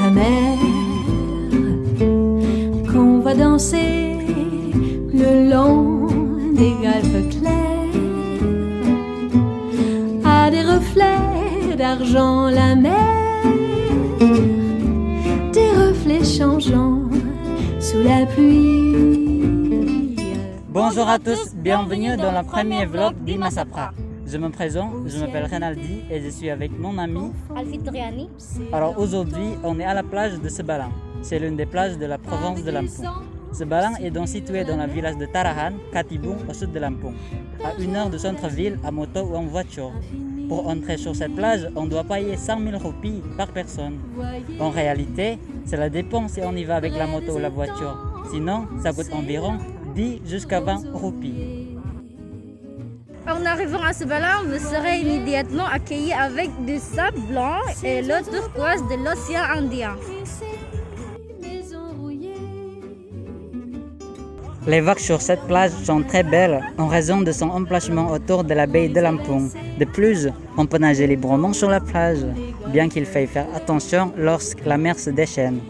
La mer qu'on va danser le long des golfes clairs a des reflets d'argent la mer des reflets changeants sous la pluie Bonjour à tous, bienvenue dans le premier vlog d'Imasapra. Je me présente, je m'appelle Renaldi et je suis avec mon ami Alfitriani. Alors aujourd'hui, on est à la plage de Sebalang. C'est l'une des plages de la province de Lampung. Sebalang est donc situé dans le village de Tarahan, Katibung, au sud de Lampung, à une heure du centre-ville à moto ou en voiture. Pour entrer sur cette plage, on doit payer 100 000 roupies par personne. En réalité, cela dépend si on y va avec la moto ou la voiture. Sinon, ça coûte environ 10 jusqu'à 20 roupies. En arrivant à ce ballon, vous serez immédiatement accueilli avec du sable blanc et l'eau turquoise de l'océan Indien. Les vagues sur cette plage sont très belles en raison de son emplacement autour de la baie de Lampung. De plus, on peut nager librement sur la plage, bien qu'il faille faire attention lorsque la mer se déchaîne.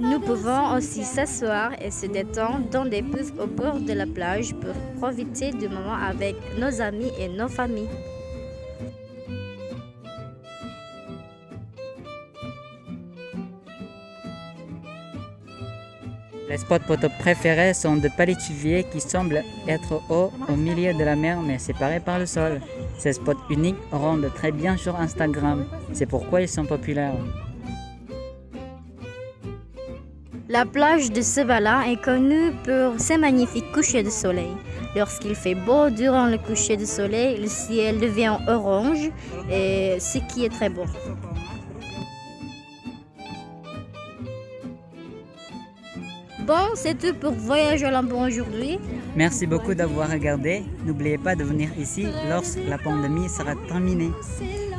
Nous pouvons aussi s'asseoir et se détendre dans des puffs au bord de la plage pour profiter du moment avec nos amis et nos familles. Les spots photos préférés sont de palétuviers qui semblent être hauts au milieu de la mer mais séparés par le sol. Ces spots uniques rendent très bien sur Instagram. C'est pourquoi ils sont populaires. La plage de Sevala est connue pour ses magnifiques couchers de soleil. Lorsqu'il fait beau durant le coucher de soleil, le ciel devient orange, et ce qui est très beau. Bon, c'est tout pour Voyage au Lampon aujourd'hui. Merci beaucoup d'avoir regardé. N'oubliez pas de venir ici lorsque la pandémie sera terminée.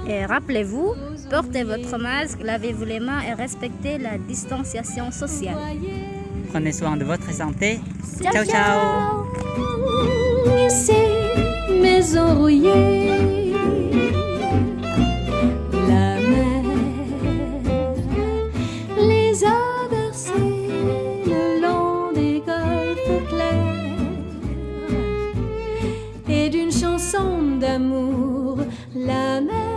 Et rappelez-vous, portez votre masque, lavez-vous les mains et respectez la distanciation sociale. Prenez soin de votre santé. Ciao, ciao. Ici. La mer les a bercés le long des golfes clairs. Et d'une chanson d'amour, la mer